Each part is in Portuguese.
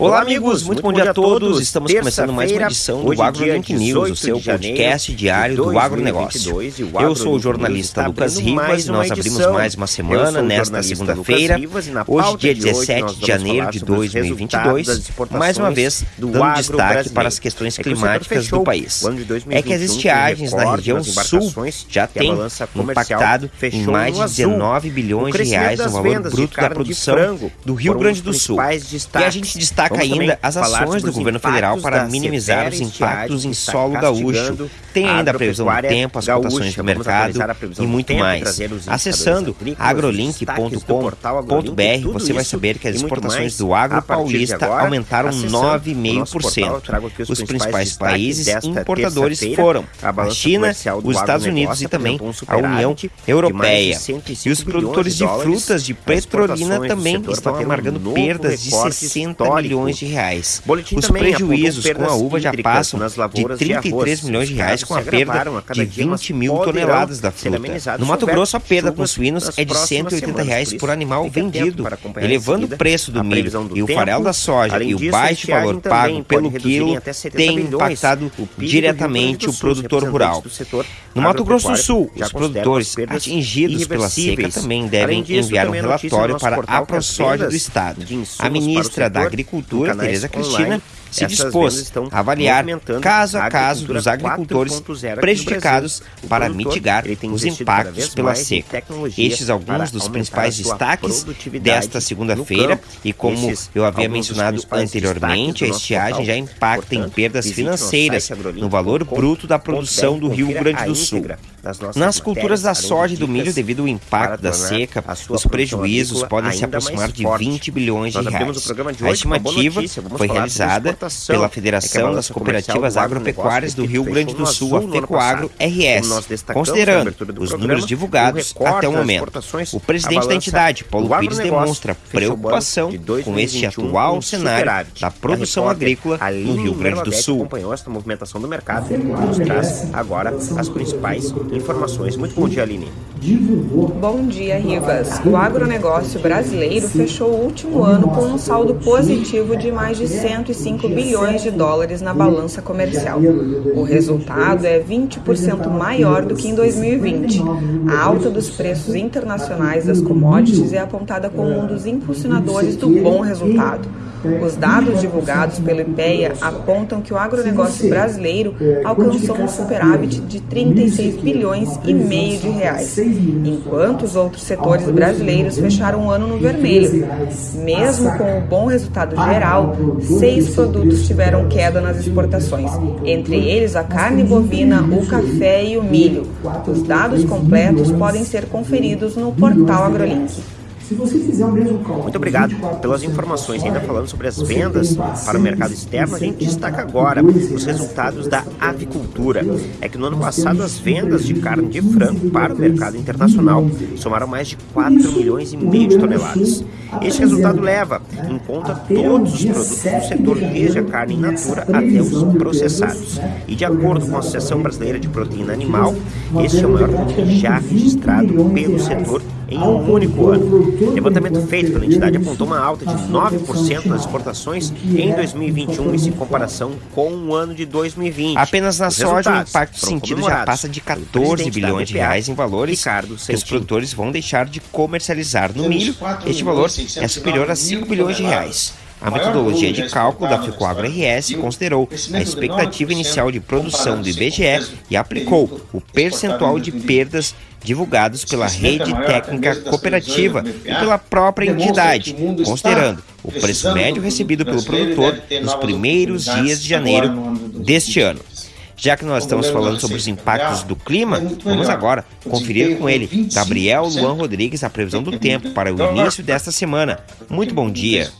Olá, amigos, muito, bom dia a todos. Estamos começando mais uma edição do AgroLink News, o seu podcast diário do agronegócio. Eu sou o jornalista Lucas Rivas e nós abrimos mais uma semana nesta segunda-feira, hoje, dia 17 de janeiro de 2022, mais uma vez dando destaque para as questões climáticas do país. É que as estiagens na região sul já têm impactado em mais de 19 bilhões de reais no valor bruto da produção do Rio Grande do Sul. E a gente destaca destaca ainda as ações do governo federal para minimizar os impactos em solo gaúcho. Tem ainda a previsão do tempo, as cotações do mercado e muito mais. Acessando agrolink.com.br, você vai saber que as exportações do agro paulista aumentaram 9,5%. Os principais países importadores foram a China, os Estados Unidos e também a União Europeia. E os produtores de frutas de petrolina também estão amargando perdas de 60 milhões milhões de reais. Boletim Os prejuízos com a uva já passam de 33 milhões de reais com a perda de 20 mil toneladas da fruta. No Mato Grosso, a perda com suínos é de 180 reais por animal vendido, elevando o preço do milho e o farelo da soja e o baixo valor pago pelo quilo tem impactado diretamente o produtor rural. No Mato Grosso do Sul, os produtores atingidos pela seca também devem enviar um relatório para a ProSoja do Estado. A ministra da Agricultura Agricultura, Tereza Cristina, se dispôs a avaliar caso a caso dos agricultores prejudicados para mitigar os impactos pela seca. Estes alguns dos principais destaques desta segunda-feira e como eu havia mencionado anteriormente, a estiagem já impacta em perdas financeiras no valor bruto da produção do Rio Grande do Sul. Nas culturas da soja e do milho, devido ao impacto da seca, os prejuízos podem se aproximar de 20 bilhões de reais. A estimativa foi realizada pela Federação das Cooperativas Agropecuárias do Rio Grande do Sul, a FECOAGRO RS, considerando os números divulgados até o momento. O presidente da entidade, Paulo Pires, demonstra preocupação com este atual cenário da produção agrícola no Rio Grande do Sul. acompanhou esta movimentação do mercado nos traz agora as principais informações. Muito bom dia, Aline. Bom dia, Rivas. O agronegócio brasileiro fechou o último ano com um saldo positivo de mais de 105 bilhões de dólares na balança comercial. O resultado é 20% maior do que em 2020. A alta dos preços internacionais das commodities é apontada como um dos impulsionadores do bom resultado. Os dados divulgados pelo IPEA apontam que o agronegócio brasileiro alcançou um superávit de 36 bilhões e meio de reais, enquanto os outros setores brasileiros fecharam o ano no vermelho. Mesmo com o bom resultado geral, seis produtos tiveram queda nas exportações, entre eles a carne bovina, o café e o milho. Os dados completos podem ser conferidos no portal AgroLink. Se você fizer o mesmo cálculo... Muito obrigado pelas informações. Ainda falando sobre as vendas para o mercado externo, a gente destaca agora os resultados da avicultura. É que no ano passado as vendas de carne de frango para o mercado internacional somaram mais de 4 milhões e meio de toneladas. Este resultado leva em conta todos os produtos do setor, desde a carne in natura até os processados. E de acordo com a Associação Brasileira de Proteína Animal, este é o maior já registrado pelo setor em um único ano. O levantamento feito pela entidade apontou uma alta de 9% nas exportações em 2021, em comparação com o ano de 2020. Apenas na soja, o impacto sentido já passa de 14 bilhões de reais em valores Ricardo que os produtores vão deixar de comercializar. No milho, este valor é superior a 5 bilhões de reais. A metodologia de cálculo da Ficoagro RS considerou a expectativa inicial de produção do IBGE e aplicou o percentual de perdas divulgados pela rede técnica cooperativa e pela própria entidade, considerando o preço médio recebido pelo produtor nos primeiros dias de janeiro deste ano. Já que nós estamos falando sobre os impactos do clima, vamos agora conferir com ele, Gabriel Luan Rodrigues, a previsão do tempo para o início desta semana. Muito bom dia.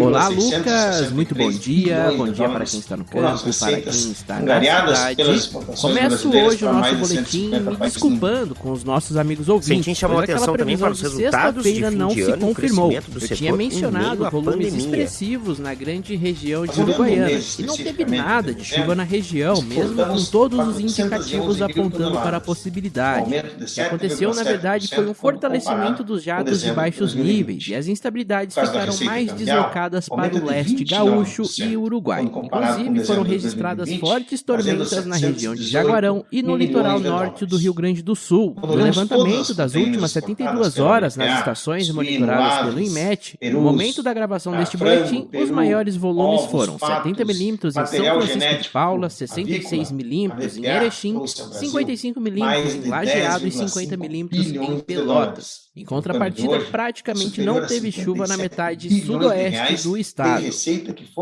Olá, Lucas. Muito bom dia. Bom dia para quem está no campo, para quem está na cidade. Começo hoje o nosso boletim me desculpando com os nossos amigos ouvintes. Sim, chamou a atenção também para os resultados de não se confirmou. Eu tinha mencionado volumes expressivos na grande região de Uruguaiana e não teve nada de chuva na região região, mesmo com todos os indicativos apontando para a possibilidade. O que aconteceu, na verdade, foi um fortalecimento dos jatos de baixos níveis e as instabilidades ficaram mais deslocadas para o leste gaúcho e Uruguai. Inclusive, foram registradas fortes tormentas na região de Jaguarão e no litoral norte do Rio Grande do Sul. No levantamento das últimas 72 horas nas estações monitoradas pelo INMET, no momento da gravação deste boletim, os maiores volumes foram 70 milímetros em São Francisco de Paula, 66 milímetros em Erechim, 55 milímetros em Lajeado e 50 milímetros em Pelotas. Em contrapartida, praticamente não teve chuva na metade sudoeste do estado.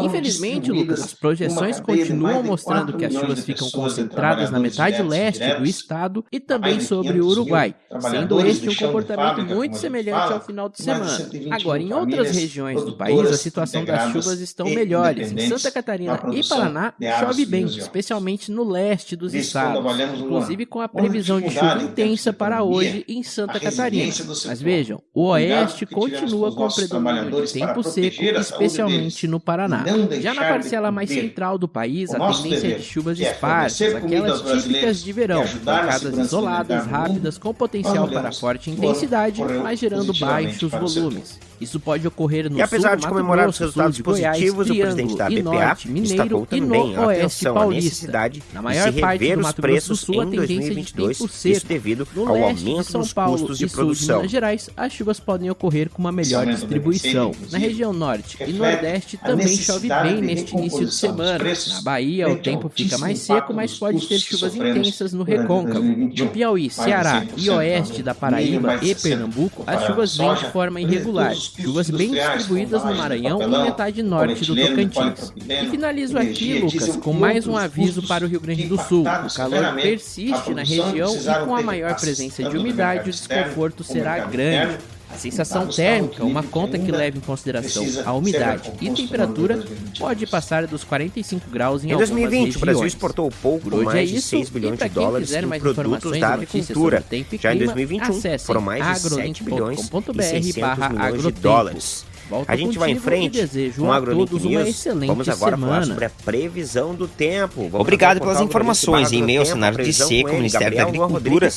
Infelizmente, Lucas, as projeções continuam mostrando que as chuvas ficam concentradas na metade leste do estado e também sobre o Uruguai, sendo este um comportamento muito semelhante ao final de semana. Agora, em outras regiões do país, a situação das chuvas estão melhores. Em Santa Catarina e Paraná, chove bem, especialmente no leste dos estados, inclusive com a previsão de chuva intensa para hoje em Santa Catarina. Mas vejam, o oeste continua com predomínio de tempo seco, especialmente no Paraná. Já na parcela mais central do país, a tendência é de chuvas é esparsas, aquelas típicas de verão, pancadas isoladas, rápidas, com potencial para forte intensidade, mas gerando baixos volumes. Isso pode ocorrer no e apesar sul, de comemorar Grosso, os resultados positivos, Goiás, o presidente da BPA norte, Mineiro, destacou também a atenção à necessidade Na maior de se rever os preços Sul, em 2022, isso devido ao aumento dos custos de produção. Minas Gerais, as chuvas podem ocorrer com uma melhor distribuição. Na região norte e nordeste também chove bem neste início de semana. Na Bahia, o tempo fica mais seco, mas pode ter chuvas intensas no recôncavo. No Piauí, Ceará e oeste da Paraíba e Pernambuco, as chuvas vêm de forma irregular chuvas bem distribuídas no Maranhão e metade norte do Tocantins. E finalizo aqui, Lucas, com mais um aviso para o Rio Grande do Sul. O calor persiste na região e com a maior presença de umidade, o desconforto será grande. A sensação térmica, uma conta que leva em consideração a umidade e temperatura, pode passar dos 45 graus em, em 2020, o Brasil exportou pouco Por mais é de 6 bilhões de dólares em produtos da agricultura. Já em 2021, foram mais de 7 bilhões e 600 milhões de dólares. Volto a gente vai em frente com o AgroLink News. Vamos agora semana. falar sobre a previsão do tempo. Vamos Obrigado pelas informações. Em meio ao cenário de seca, o Ministério da Agricultura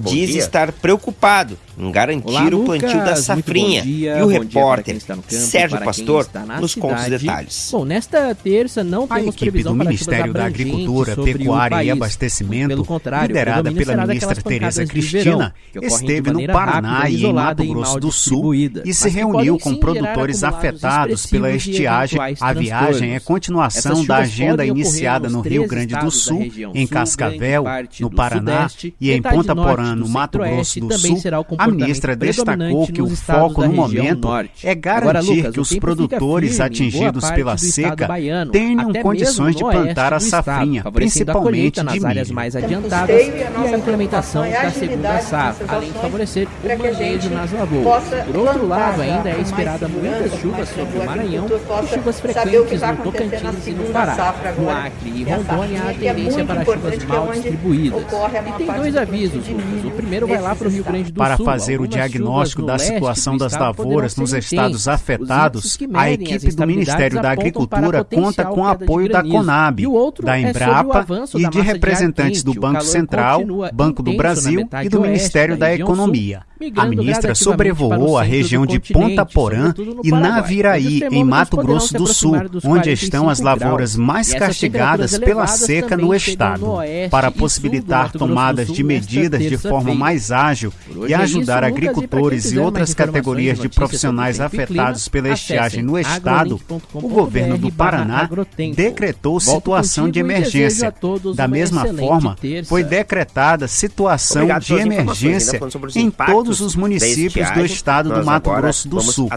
diz dia. estar preocupado em garantir Olá, o plantio da safrinha. Dia, e o repórter campo, Sérgio Pastor nos conta os detalhes. Bom, nesta terça não a temos equipe do Ministério da Agricultura, Pecuária e Abastecimento, liderada pela ministra Tereza Cristina, esteve no Paraná e em Mato Grosso do Sul e se reuniu com produtores afetados pela estiagem. A viagem é continuação da agenda iniciada no Rio Grande do Sul, em Cascavel, no Paraná e em Ponta Porã, no Mato Grosso do Sul. A ministra destacou que o foco no momento é garantir que os produtores atingidos pela seca tenham condições de plantar a safrinha, principalmente nas áreas mais adiantadas e a implementação da segunda safra, além de favorecer o manejo nas lavouras. Por outro lado, ainda é esperada muitas chuvas sobre o Maranhão e chuvas frequentes no Tocantins e no Pará. No Acre e Rondônia há tendência para chuvas é mal distribuídas. E tem dois avisos, Lucas. O primeiro vai lá para o Rio Grande do Sul. Fazer o diagnóstico da situação das lavouras nos estados afetados, a equipe do Ministério da Agricultura conta com o apoio da Conab, da é Embrapa e de representantes do Banco Central, Banco do Brasil e do Ministério da Economia. A ministra sobrevoou a região de Ponta Porã e Naviraí, em Mato Grosso do Sul, onde estão as lavouras mais castigadas pela seca no estado, para possibilitar tomadas de medidas de forma mais ágil e é ajudar agricultores e outras categorias de profissionais afetados pela estiagem no estado, o governo do Paraná decretou situação de emergência. Da mesma forma, foi decretada situação de emergência em todos os municípios do estado do Mato Grosso do Sul.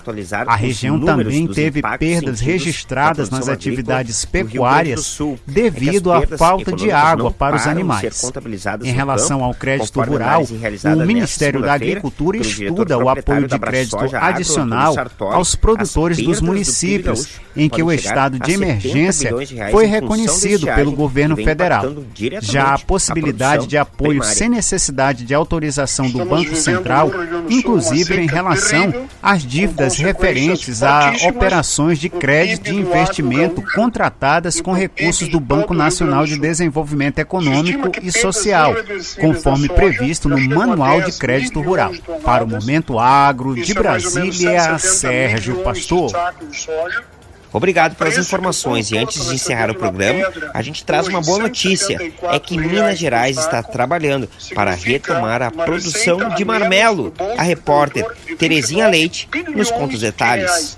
A região também teve perdas registradas nas atividades pecuárias é devido à falta de água para os animais. Em relação ao crédito rural, o Ministério da Agricultura Agricultura estuda o apoio de crédito adicional aos produtores dos municípios, em que o estado de emergência foi reconhecido pelo governo federal. Já a possibilidade de apoio sem necessidade de autorização do Banco Central, inclusive em relação às dívidas referentes a operações de crédito e investimento contratadas com recursos do Banco Nacional de Desenvolvimento Econômico e Social, conforme previsto no Manual de Crédito Rural. Para o Momento Agro, de Brasília, Sérgio Pastor. Obrigado pelas informações e antes de encerrar o programa, a gente traz uma boa notícia: é que Minas Gerais está trabalhando para retomar a produção de marmelo. A repórter Terezinha Leite nos conta os detalhes.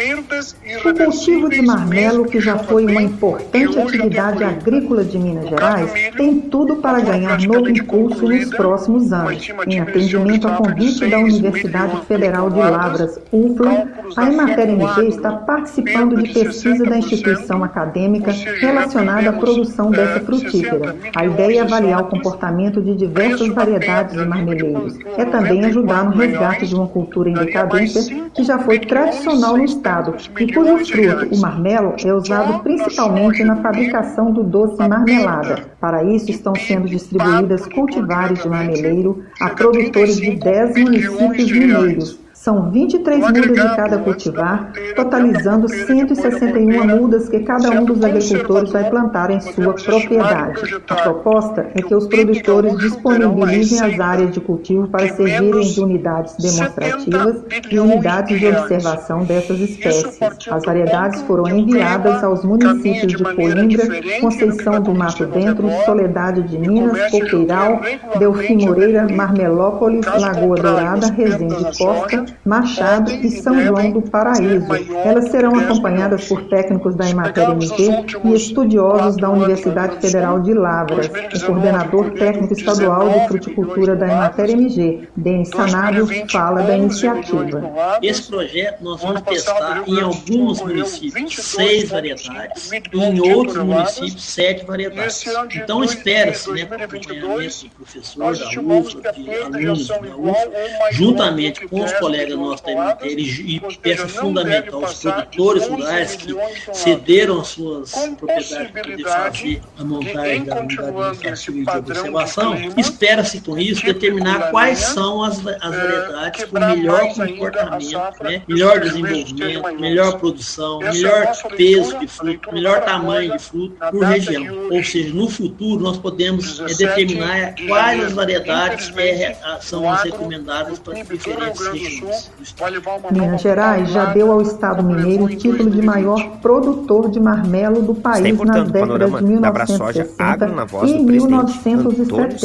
O cultivo de marmelo, que já foi uma importante atividade agrícola de Minas Gerais, tem tudo para ganhar novo impulso nos próximos anos. Em atendimento a convite da Universidade Federal de Lavras, UFLA, a Emater MG está participando de pesquisa da instituição acadêmica relacionada à produção dessa frutífera. A ideia é avaliar o comportamento de diversas variedades de marmeleiros. É também ajudar no resgate de uma cultura em decadência que já foi tradicional no estado e cujo fruto, o marmelo, é usado principalmente na fabricação do doce marmelada. Para isso, estão sendo distribuídas cultivares de marmeleiro a produtores de 10 municípios mineiros, são 23 mudas de cada cultivar, totalizando 161 mudas que cada um dos agricultores vai plantar em sua propriedade. A proposta é que os produtores disponibilizem as áreas de cultivo para servirem de unidades demonstrativas e unidades de observação dessas espécies. As variedades foram enviadas aos municípios de Coimbra, Conceição do Mato Dentro, Soledade de Minas, Coqueiral, Delfim Moreira, Marmelópolis, Lagoa Dourada, Resende Costa, Machado e São João do Paraíso. Elas serão acompanhadas por técnicos da Emater MG e estudiosos da Universidade Federal de Lavras. O coordenador técnico estadual de fruticultura da Emater MG, Denis Sanário, fala da iniciativa. Esse projeto nós vamos testar em alguns municípios seis variedades e em outros municípios sete variedades. Então espera-se, né, acompanhamento do professor da UFA, de alunos da UFA, juntamente com os colegas colega nosso da MT, e peça fundamental aos produtores rurais que cederam as suas propriedades para poder fazer a montagem da unidade administrativa de observação, espera-se com isso determinar quais são as, as variedades com melhor comportamento, né, melhor desenvolvimento, melhor produção, melhor peso de fruto, melhor tamanho de fruto por região. Ou seja, no futuro nós podemos é, determinar quais as variedades é, são as recomendadas para diferentes regiões. Minas Gerais já deu ao Estado mineiro o título de maior produtor de marmelo do país nas décadas de 1960 voz, e 1970.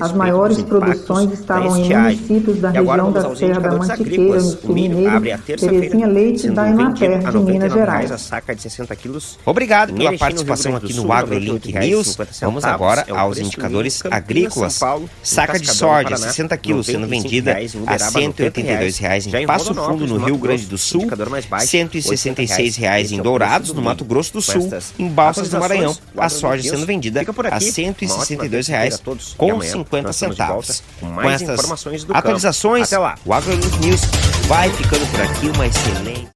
As maiores produções estavam em municípios da região da Serra da Mantiqueira, no Sul Mineiro, Terezinha Leite da Emater, de Minas Gerais. A saca de 60 quilos. Obrigado pela participação aqui no AgroLink News. Vamos agora aos indicadores agrícolas. Saca de soja, 60 quilos, sendo vendida a 182 reais em Passo Fundo, no, Rio Grande do Sul, baixo, 166 reais. em Dourados, no Mato Grosso do Sul, em Balsas do Maranhão, a soja sendo vendida a 162 reais com 50 centavos. Com essas atualizações, o Agro News vai ficando por aqui, uma excelente